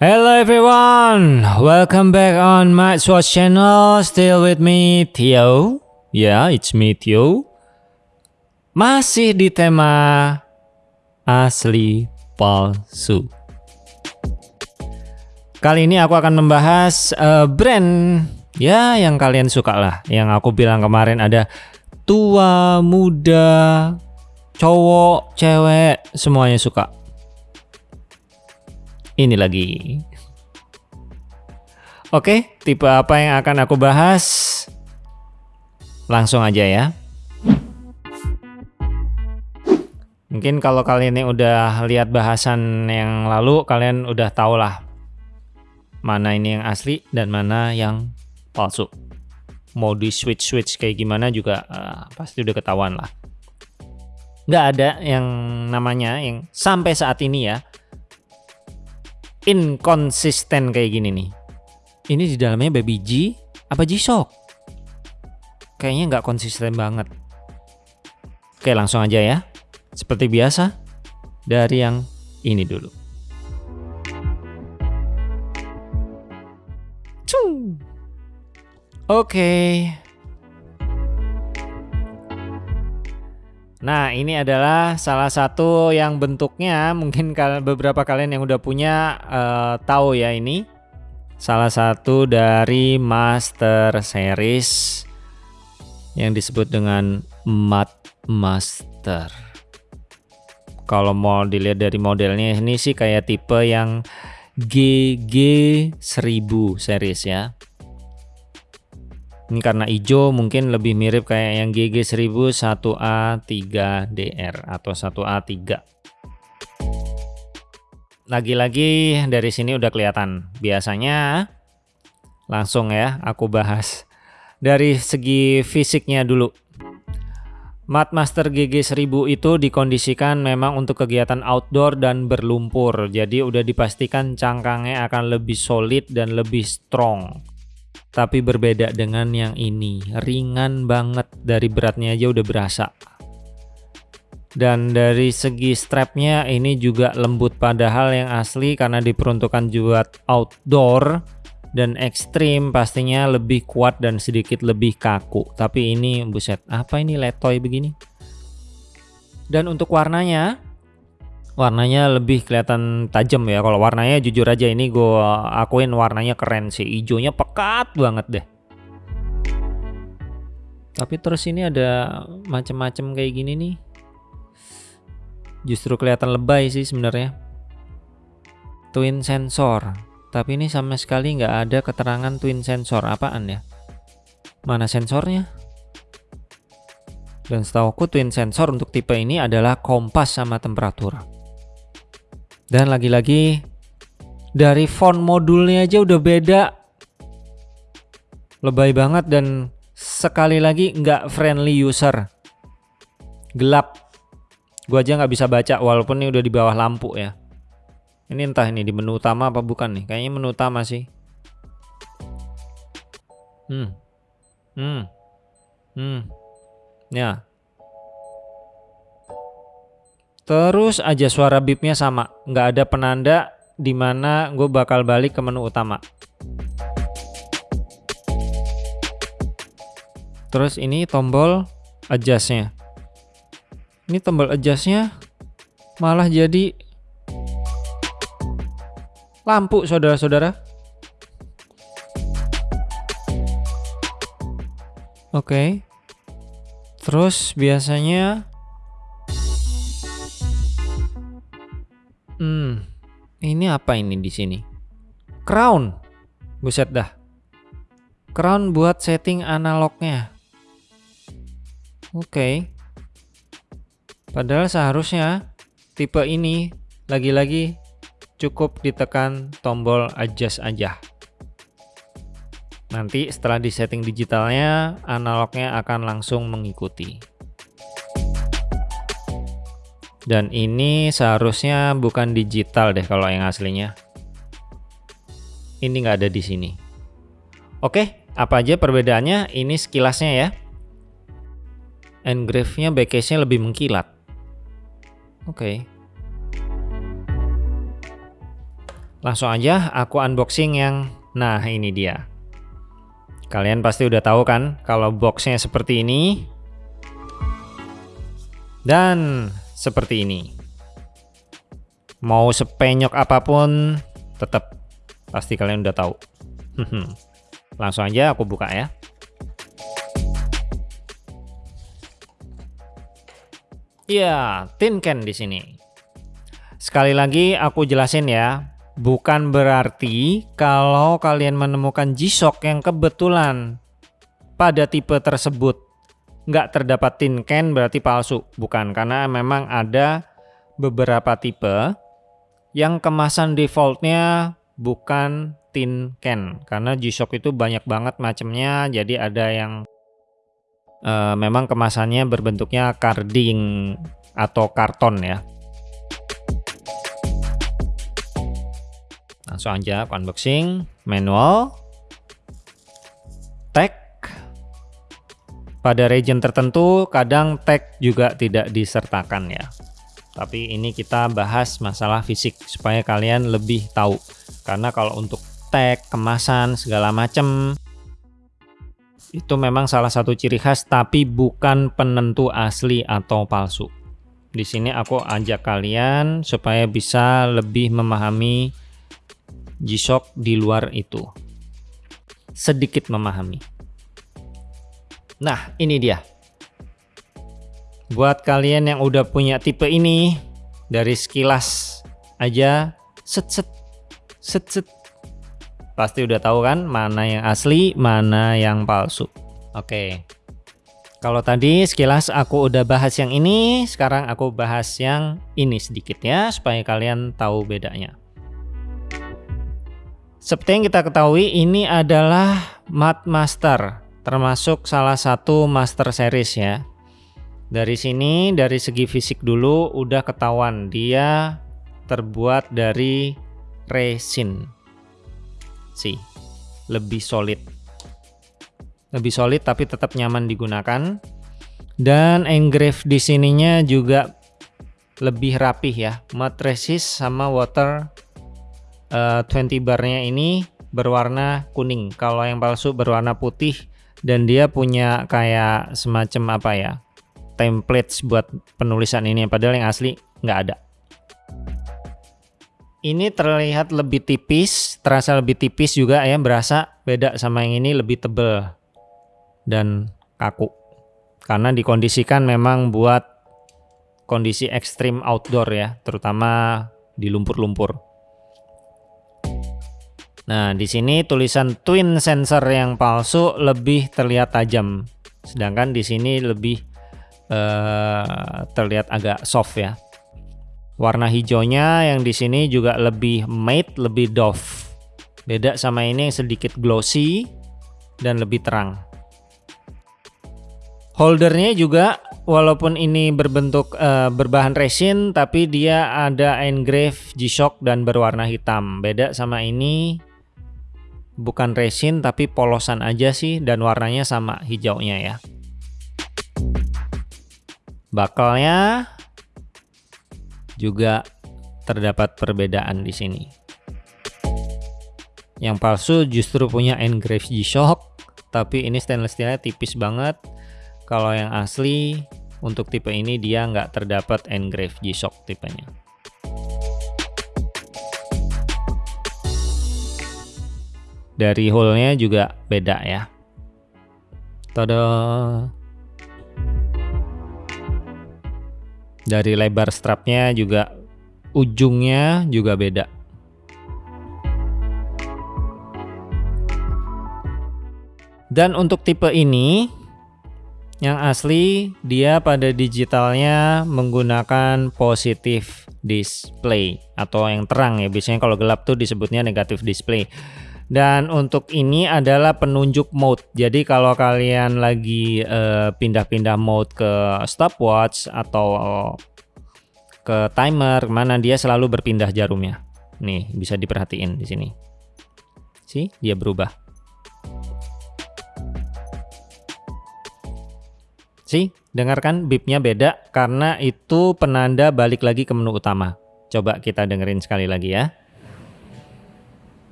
Hello everyone, welcome back on my Swatch channel. Still with me Theo. Yeah, it's me Theo. Masih di tema asli palsu. Kali ini aku akan membahas uh, brand ya yang kalian suka lah. Yang aku bilang kemarin ada tua, muda, cowok, cewek, semuanya suka ini lagi. Oke, tipe apa yang akan aku bahas? Langsung aja ya. Mungkin kalau kalian ini udah lihat bahasan yang lalu, kalian udah tau lah mana ini yang asli dan mana yang palsu. Mau di switch-switch kayak gimana juga uh, pasti udah ketahuan lah. Nggak ada yang namanya yang sampai saat ini ya inkonsisten kayak gini nih. Ini di dalamnya baby G apa G-Shock? Kayaknya nggak konsisten banget. Oke langsung aja ya. Seperti biasa, dari yang ini dulu. Oke, Nah, ini adalah salah satu yang bentuknya mungkin beberapa kalian yang udah punya uh, tahu ya ini. Salah satu dari Master Series yang disebut dengan Mat Master. Kalau mau dilihat dari modelnya ini sih kayak tipe yang GG1000 series ya. Ini karena hijau mungkin lebih mirip kayak yang GG1000 1A3DR atau 1A3. Lagi-lagi dari sini udah kelihatan. Biasanya langsung ya aku bahas dari segi fisiknya dulu. Mat Master GG1000 itu dikondisikan memang untuk kegiatan outdoor dan berlumpur. Jadi udah dipastikan cangkangnya akan lebih solid dan lebih strong. Tapi berbeda dengan yang ini, ringan banget dari beratnya aja udah berasa. Dan dari segi strapnya ini juga lembut padahal yang asli karena diperuntukkan buat outdoor dan ekstrim pastinya lebih kuat dan sedikit lebih kaku. Tapi ini buset, apa ini letoy begini? Dan untuk warnanya warnanya lebih kelihatan tajam ya. Kalau warnanya jujur aja ini gue akuin warnanya keren sih. Hijaunya pekat banget deh. Tapi terus ini ada macam-macam kayak gini nih. Justru kelihatan lebay sih sebenarnya. Twin sensor. Tapi ini sama sekali nggak ada keterangan twin sensor. Apaan ya? Mana sensornya? Dan setahu aku twin sensor untuk tipe ini adalah kompas sama temperatur dan lagi-lagi dari font modulnya aja udah beda. Lebay banget dan sekali lagi nggak friendly user. Gelap. Gua aja nggak bisa baca walaupun ini udah di bawah lampu ya. Ini entah ini di menu utama apa bukan nih. Kayaknya menu utama sih. Hmm. Hmm. Hmm. Ya. Terus aja suara bipnya sama, nggak ada penanda di mana gue bakal balik ke menu utama. Terus ini tombol adjustnya. Ini tombol adjustnya malah jadi lampu saudara-saudara. Oke. Okay. Terus biasanya Hmm, ini apa ini di sini? Crown. Buset dah. Crown buat setting analognya. Oke. Okay. Padahal seharusnya tipe ini lagi-lagi cukup ditekan tombol adjust aja. Nanti setelah di setting digitalnya, analognya akan langsung mengikuti. Dan ini seharusnya bukan digital deh kalau yang aslinya. Ini nggak ada di sini. Oke, apa aja perbedaannya? Ini sekilasnya ya. Engrave-nya backcase-nya lebih mengkilat. Oke. Langsung aja aku unboxing yang nah ini dia. Kalian pasti udah tahu kan kalau boxnya seperti ini dan seperti ini. Mau sepenyok apa pun tetap pasti kalian udah tahu. Langsung aja aku buka ya. Iya, tin can di sini. Sekali lagi aku jelasin ya, bukan berarti kalau kalian menemukan G-Shock yang kebetulan pada tipe tersebut nggak terdapat tin can berarti palsu. Bukan, karena memang ada beberapa tipe yang kemasan defaultnya bukan tin can. Karena G-Shock itu banyak banget macamnya, jadi ada yang uh, memang kemasannya berbentuknya carding atau karton ya. Langsung aja unboxing, manual, tag. Pada region tertentu kadang tag juga tidak disertakan ya. Tapi ini kita bahas masalah fisik supaya kalian lebih tahu. Karena kalau untuk tag, kemasan, segala macam itu memang salah satu ciri khas tapi bukan penentu asli atau palsu. Di sini aku ajak kalian supaya bisa lebih memahami G-Shock di luar itu. Sedikit memahami. Nah, ini dia. Buat kalian yang udah punya tipe ini, dari sekilas aja, set set, set set. Pasti udah tahu kan mana yang asli, mana yang palsu. Oke. Kalau tadi sekilas aku udah bahas yang ini, sekarang aku bahas yang ini sedikit ya, supaya kalian tahu bedanya. Seperti yang kita ketahui ini adalah Mat Master termasuk salah satu Master Series ya. Dari sini dari segi fisik dulu udah ketahuan dia terbuat dari resin. Sih, lebih solid. Lebih solid tapi tetap nyaman digunakan. Dan engrave di sininya juga lebih rapih ya. Resist sama water uh, eh, 20 barnya ini berwarna kuning kalau yang palsu berwarna putih dan dia punya kayak semacam apa ya templates buat penulisan ini padahal yang asli nggak ada. Ini terlihat lebih tipis terasa lebih tipis juga ya berasa beda sama yang ini lebih tebel dan kaku. Karena dikondisikan memang buat kondisi ekstrim outdoor ya terutama di lumpur-lumpur Nah, di sini tulisan twin sensor yang palsu lebih terlihat tajam. Sedangkan di sini lebih uh, terlihat agak soft ya. Warna hijaunya yang di sini juga lebih matte, lebih doff. Beda sama ini yang sedikit glossy dan lebih terang. Holdernya juga walaupun ini berbentuk uh, berbahan resin tapi dia ada engrave G-Shock dan berwarna hitam. Beda sama ini bukan resin tapi polosan aja sih dan warnanya sama hijaunya ya. Bakalnya juga terdapat perbedaan di sini. Yang palsu justru punya engrave G-Shock, tapi ini stainless steelnya tipis banget. Kalau yang asli untuk tipe ini dia nggak terdapat engrave G-Shock tipenya. Dari hole-nya juga beda ya. Tada. Dari lebar strapnya juga ujungnya juga beda. Dan untuk tipe ini yang asli dia pada digitalnya menggunakan positif display atau yang terang ya. Biasanya kalau gelap tuh disebutnya negatif display. Dan untuk ini adalah penunjuk mode. Jadi kalau kalian lagi eh, pindah-pindah uh, mode ke stopwatch atau ke timer, mana dia selalu berpindah jarumnya. Nih, bisa diperhatiin di sini. Sih, dia berubah. Sih, dengarkan bipnya beda karena itu penanda balik lagi ke menu utama. Coba kita dengerin sekali lagi ya.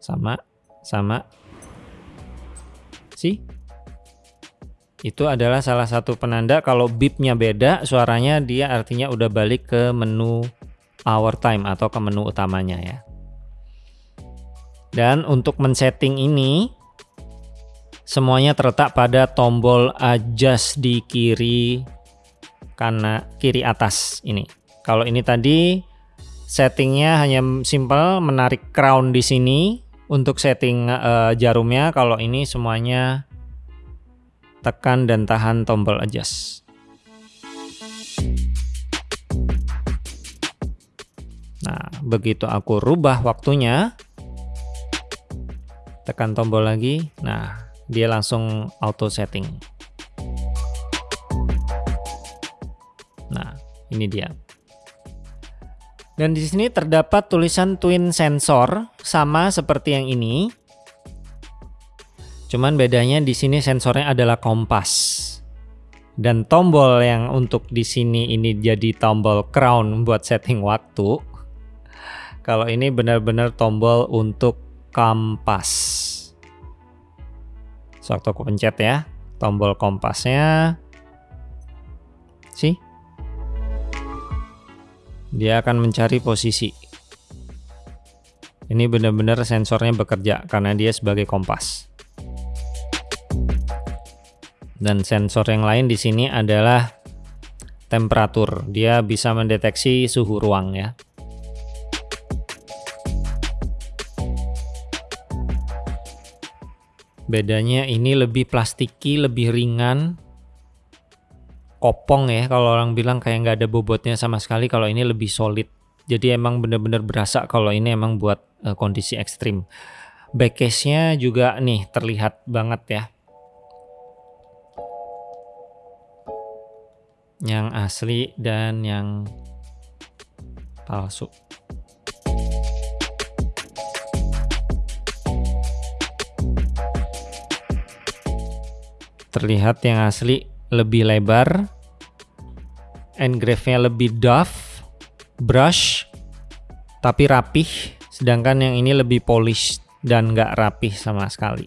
Sama sama. Sih itu adalah salah satu penanda kalau bipnya beda suaranya dia artinya udah balik ke menu hour time atau ke menu utamanya ya. Dan untuk men-setting ini semuanya terletak pada tombol adjust di kiri karena kiri atas ini. Kalau ini tadi settingnya hanya simple menarik crown di sini untuk setting uh, jarumnya kalau ini semuanya tekan dan tahan tombol adjust. Nah, begitu aku rubah waktunya, tekan tombol lagi, nah dia langsung auto setting. Nah, ini dia. Dan di sini terdapat tulisan twin sensor sama seperti yang ini. Cuman bedanya di sini sensornya adalah kompas. Dan tombol yang untuk di sini ini jadi tombol crown buat setting waktu. Kalau ini benar-benar tombol untuk kompas. Sewaktu aku pencet ya, tombol kompasnya. Sih? Dia akan mencari posisi. Ini benar-benar sensornya bekerja karena dia sebagai kompas. Dan sensor yang lain di sini adalah temperatur. Dia bisa mendeteksi suhu ruang ya. Bedanya ini lebih plastiki, lebih ringan. Kopong ya kalau orang bilang kayak nggak ada bobotnya sama sekali. Kalau ini lebih solid. Jadi emang bener-bener berasa kalau ini emang buat uh, kondisi ekstrim. Backcase-nya juga nih terlihat banget ya yang asli dan yang palsu. Terlihat yang asli lebih lebar, engrave-nya lebih doff, brush, tapi rapih, sedangkan yang ini lebih polish dan nggak rapih sama sekali.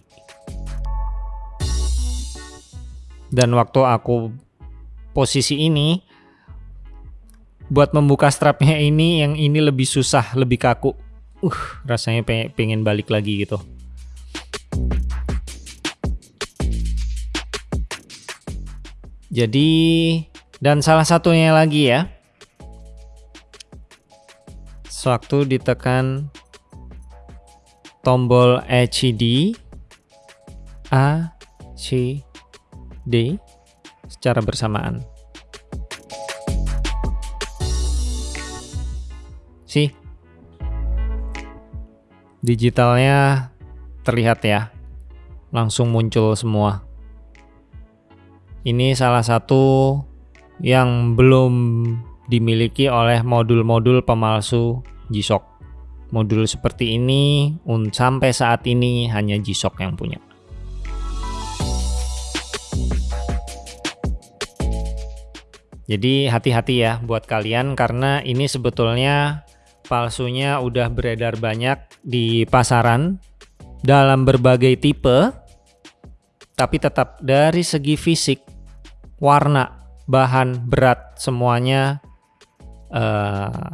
Dan waktu aku posisi ini buat membuka strapnya ini yang ini lebih susah lebih kaku uh rasanya pengen balik lagi gitu jadi dan salah satunya lagi ya sewaktu ditekan tombol HID A C D secara bersamaan. Sih, digitalnya terlihat ya, langsung muncul semua. Ini salah satu yang belum dimiliki oleh modul-modul pemalsu G-Shock. Modul seperti ini sampai saat ini hanya G-Shock yang punya. Jadi hati-hati ya buat kalian karena ini sebetulnya palsunya udah beredar banyak di pasaran dalam berbagai tipe tapi tetap dari segi fisik, warna, bahan, berat semuanya uh,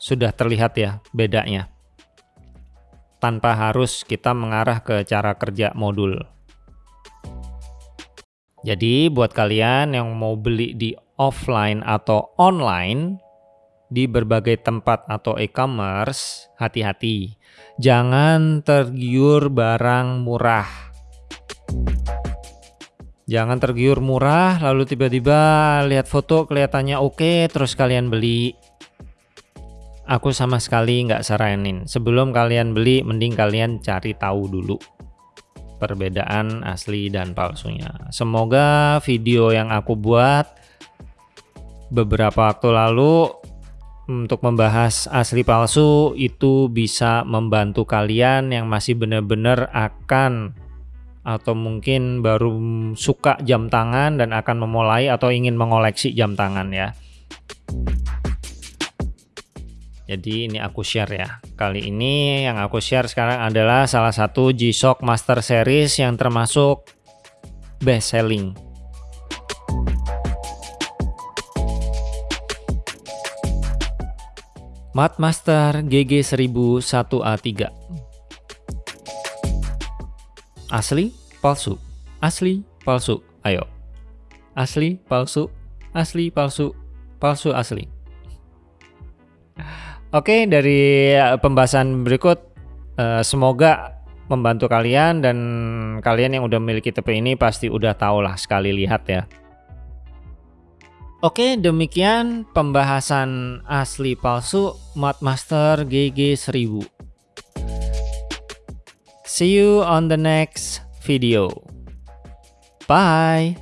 sudah terlihat ya bedanya. Tanpa harus kita mengarah ke cara kerja modul. Jadi buat kalian yang mau beli di offline atau online di berbagai tempat atau e-commerce, hati-hati. Jangan tergiur barang murah. Jangan tergiur murah lalu tiba-tiba lihat foto kelihatannya oke terus kalian beli. Aku sama sekali nggak saranin. Sebelum kalian beli mending kalian cari tahu dulu perbedaan asli dan palsunya. Semoga video yang aku buat beberapa waktu lalu untuk membahas asli palsu itu bisa membantu kalian yang masih benar-benar akan atau mungkin baru suka jam tangan dan akan memulai atau ingin mengoleksi jam tangan ya. Jadi ini aku share ya. Kali ini yang aku share sekarang adalah salah satu G-Shock Master Series yang termasuk best selling. Mat Master GG1001A3 Asli, palsu, asli, palsu, ayo. Asli, palsu, asli, palsu, palsu, asli. Oke, dari eh, pembahasan berikut eh, semoga membantu kalian dan kalian yang udah memiliki TP ini pasti udah tahu lah sekali lihat ya. Oke, demikian pembahasan asli palsu Master GG 1000. See you on the next video. Bye.